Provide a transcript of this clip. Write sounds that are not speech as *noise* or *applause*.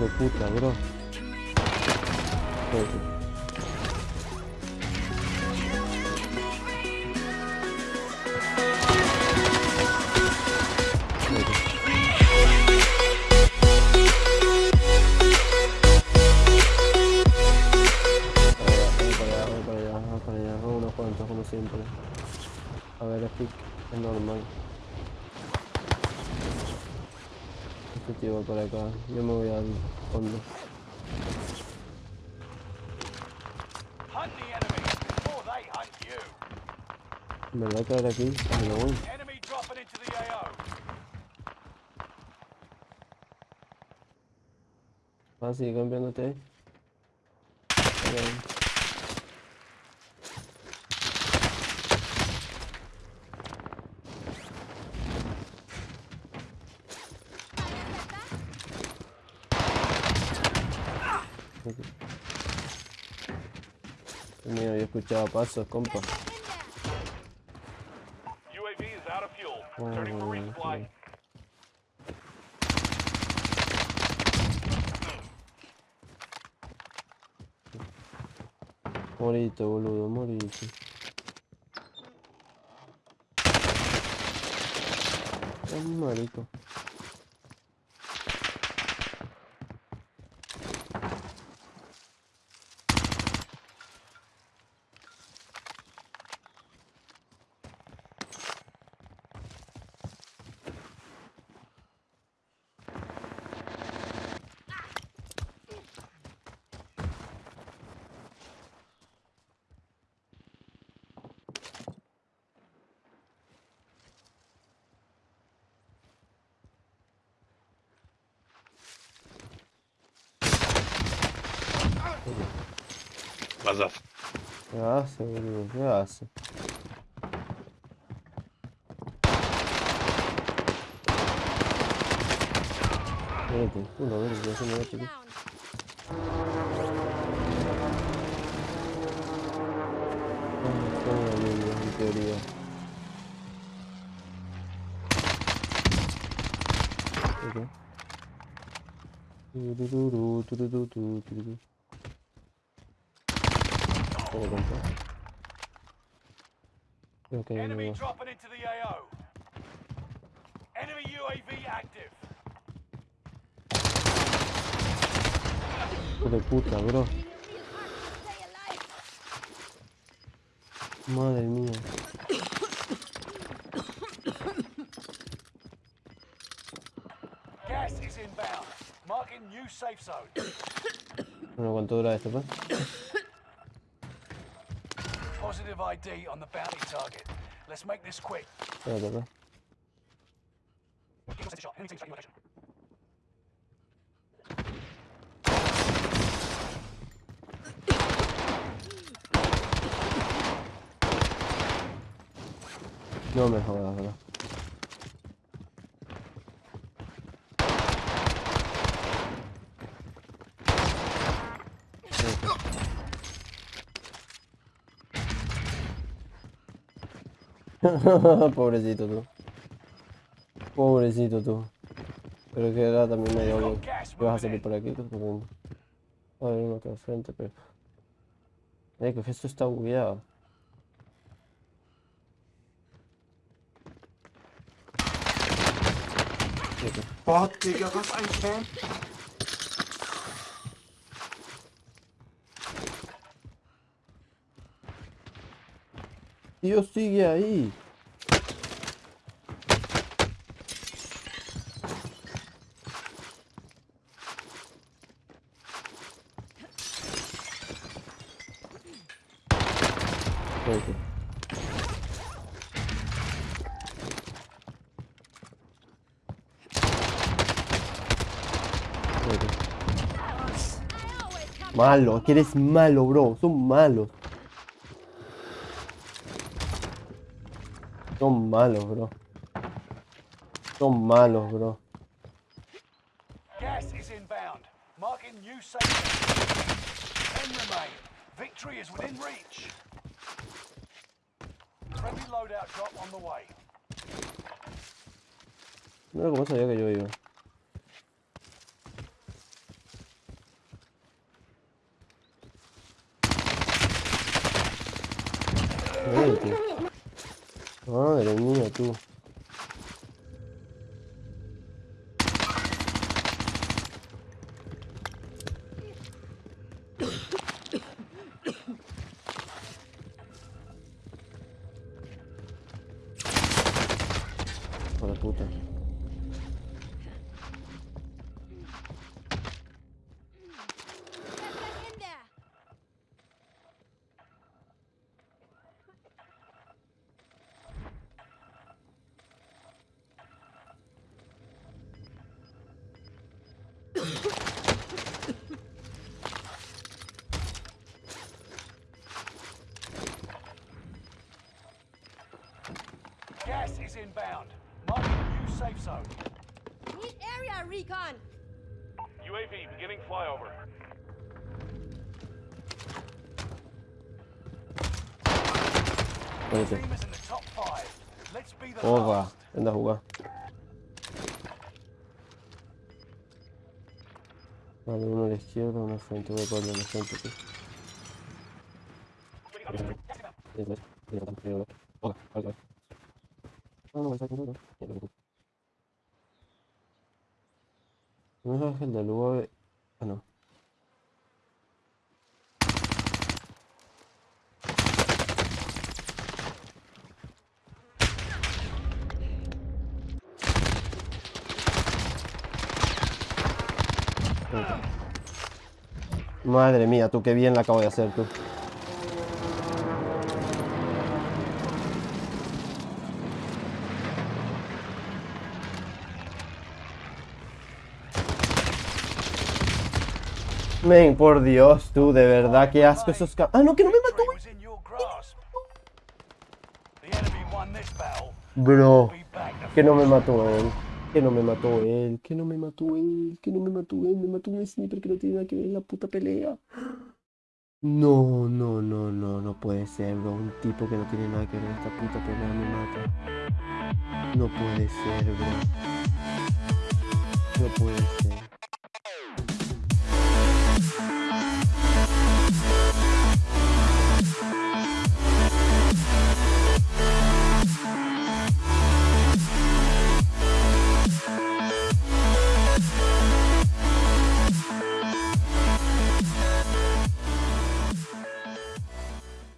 de puta, bro. Como siempre. A ver, es normal. Va para acá, yo me voy al fondo. You. En verdad caer aquí, me lo voy. The AO. Ah, sigue cambiándote ahí. Ahí. Ok. Dios mío, yo escuchaba pasos, compa. UAV is out of fuel. Bueno, bueno, resupply. bueno. Morite, boludo, morite. Es un marico. Mazaf. ¿Qué hace, boludo? ¿Qué hace? Espérate, uno, a ver, ya se me va a tirar. Ah, está en la línea, en teoría. Ok. Tururú, tururú, tururú, tururú. Todo compa. Creo que hay Enemy dropping into the AO. Enemy UAV active. Hijo de puta, bro. Madre mía. Gas is inbound. Marking new safe zone. Bueno, ¿cuánto dura esto, pues? Positive ID on the bounty target. Let's make this quick. Yeah, brother. No me jodas, bro. *laughs* Pobrecito tú. Pobrecito tú. Pero que era también medio obvio que vas a salir por aquí. corriendo. A ver, uno acá al frente, pero... Eh, que esto está bugueado. Boah, Digga, was ein Camp. Tío, sigue ahí. Malo, que eres malo, bro. Son malos. Son malos, bro. Son malos, bro. Gas is inbound. Marking new safe. Victory is within reach. Friendly loadout drop on the way. No lo que pasa ya que yo iba. Madre mía, tú. *coughs* Hijo de puta. Gas is inbound. Marking new safe zone. Need area recon. UAV beginning flyover. Vete. Team Vale, uno a la izquierda, uno frente. Voy a la frente aquí. Oga, vale, vale. No, no, está aquí, no, no. Ya lo tengo. No es el del UAV. Ah, no. Madre mía, tú qué bien la acabo de hacer tú. Men, por Dios, tú, de verdad, qué asco esos ca- Ah, no, que no me mató. Bro, que no me mató él. Que no me mató él, que no me mató él, que no me mató él, me mató un sniper que no tiene nada que ver en la puta pelea. No, no, no, no, no puede ser, bro. Un tipo que no tiene nada que ver en esta puta pelea me mata. No puede ser, bro. No puede ser.